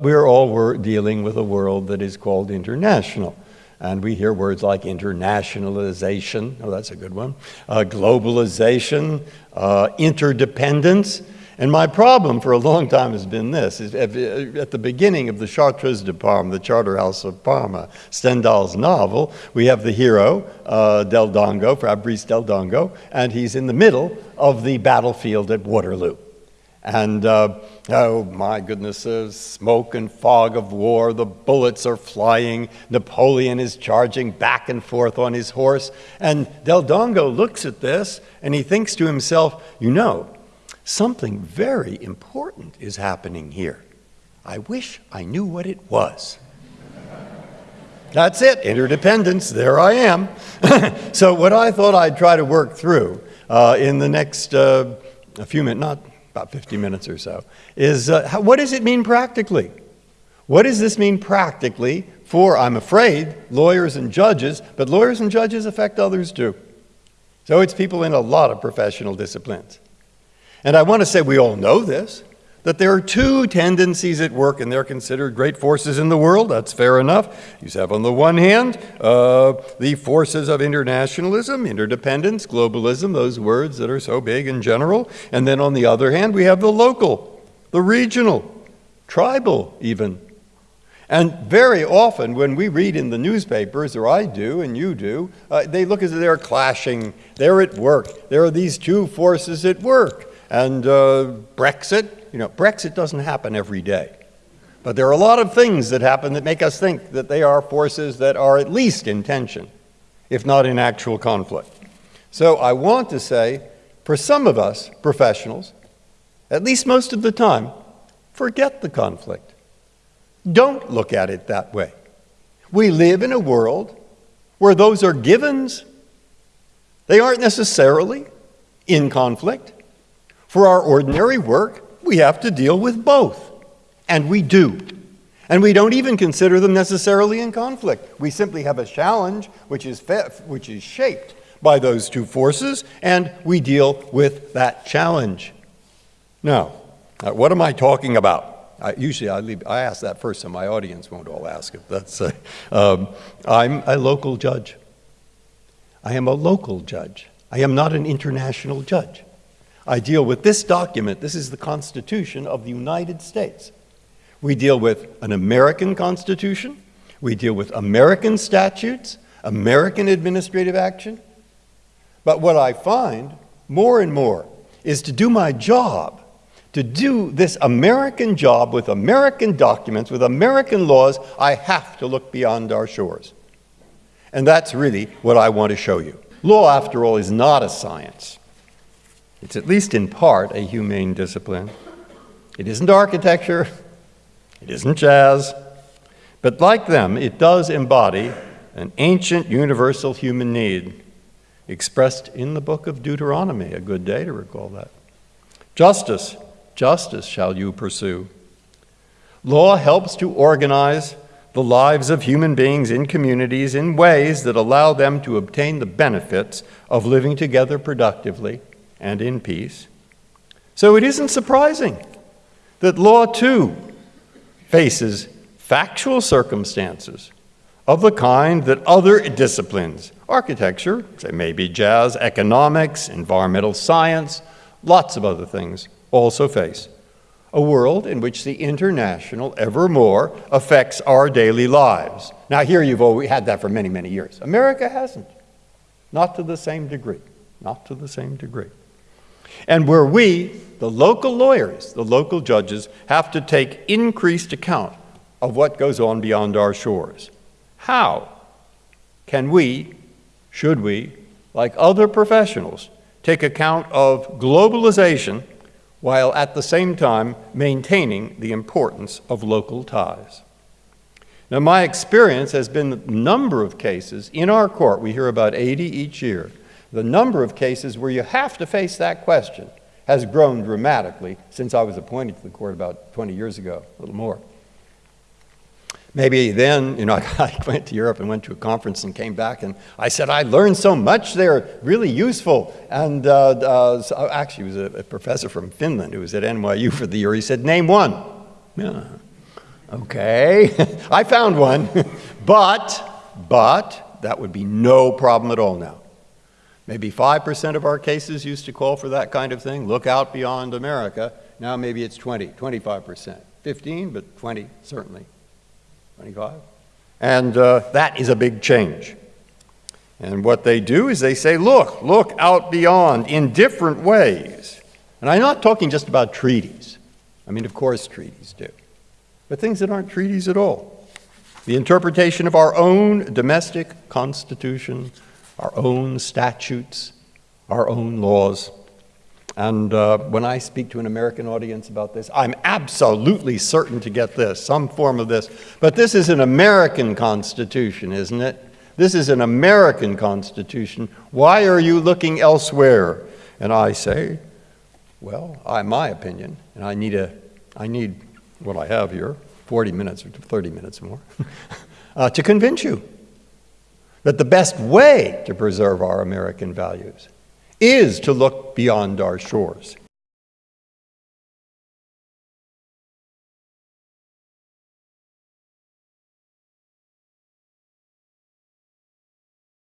We're all dealing with a world that is called international. And we hear words like internationalization, oh, that's a good one, uh, globalization, uh, interdependence. And my problem for a long time has been this. Is at the beginning of the Chartreuse de Parme, the Charterhouse of Parma, Stendhal's novel, we have the hero, uh, Del Dongo, Fabrice Del Dongo, and he's in the middle of the battlefield at Waterloo. And uh, oh my goodness, there's smoke and fog of war. The bullets are flying. Napoleon is charging back and forth on his horse. And Del Dongo looks at this and he thinks to himself, you know, something very important is happening here. I wish I knew what it was. That's it, interdependence, there I am. so, what I thought I'd try to work through uh, in the next uh, a few minutes, not about 50 minutes or so, is uh, how, what does it mean practically? What does this mean practically for, I'm afraid, lawyers and judges, but lawyers and judges affect others too. So it's people in a lot of professional disciplines. And I want to say we all know this that there are two tendencies at work, and they're considered great forces in the world. That's fair enough. You have, on the one hand, uh, the forces of internationalism, interdependence, globalism, those words that are so big in general. And then on the other hand, we have the local, the regional, tribal, even. And very often, when we read in the newspapers, or I do and you do, uh, they look as if they're clashing. They're at work. There are these two forces at work. And uh, Brexit, you know, Brexit doesn't happen every day. But there are a lot of things that happen that make us think that they are forces that are at least in tension, if not in actual conflict. So I want to say, for some of us professionals, at least most of the time, forget the conflict. Don't look at it that way. We live in a world where those are givens. They aren't necessarily in conflict. For our ordinary work, we have to deal with both. And we do. And we don't even consider them necessarily in conflict. We simply have a challenge which is, which is shaped by those two forces, and we deal with that challenge. Now, uh, what am I talking about? I, usually I, leave, I ask that first, so my audience won't all ask it. That's, uh, um, I'm a local judge. I am a local judge. I am not an international judge. I deal with this document. This is the Constitution of the United States. We deal with an American Constitution. We deal with American statutes, American administrative action. But what I find more and more is to do my job, to do this American job with American documents, with American laws, I have to look beyond our shores. And that's really what I want to show you. Law, after all, is not a science. It's at least in part a humane discipline. It isn't architecture, it isn't jazz, but like them, it does embody an ancient universal human need expressed in the book of Deuteronomy. A good day to recall that. Justice, justice shall you pursue. Law helps to organize the lives of human beings in communities in ways that allow them to obtain the benefits of living together productively and in peace. So it isn't surprising that law too faces factual circumstances of the kind that other disciplines, architecture, say maybe jazz, economics, environmental science, lots of other things, also face. A world in which the international ever more affects our daily lives. Now, here you've always had that for many, many years. America hasn't. Not to the same degree. Not to the same degree and where we, the local lawyers, the local judges, have to take increased account of what goes on beyond our shores. How can we, should we, like other professionals, take account of globalization while at the same time maintaining the importance of local ties? Now, my experience has been a number of cases in our court, we hear about 80 each year, the number of cases where you have to face that question has grown dramatically since I was appointed to the court about 20 years ago, a little more. Maybe then, you know, I went to Europe and went to a conference and came back and I said, I learned so much there, really useful. And uh, uh, so actually, it was a, a, professor from Finland who was at NYU for the year. He said, Name one. Yeah. Okay, I found one. but, but, that would be no problem at all now. Maybe 5% of our cases used to call for that kind of thing. Look out beyond America. Now maybe it's 20, 25%. 15, but 20 certainly. 25. And uh, that is a big change. And what they do is they say, look, look out beyond in different ways. And I'm not talking just about treaties. I mean, of course, treaties do. But things that aren't treaties at all. The interpretation of our own domestic constitution, our own statutes, our own laws. And uh, when I speak to an American audience about this, I'm absolutely certain to get this, some form of this. But this is an American Constitution, isn't it? This is an American Constitution. Why are you looking elsewhere? And I say, well, I, my opinion, and I need, a, I need what I have here, 40 minutes or 30 minutes more, uh, to convince you that the best way to preserve our American values is to look beyond our shores,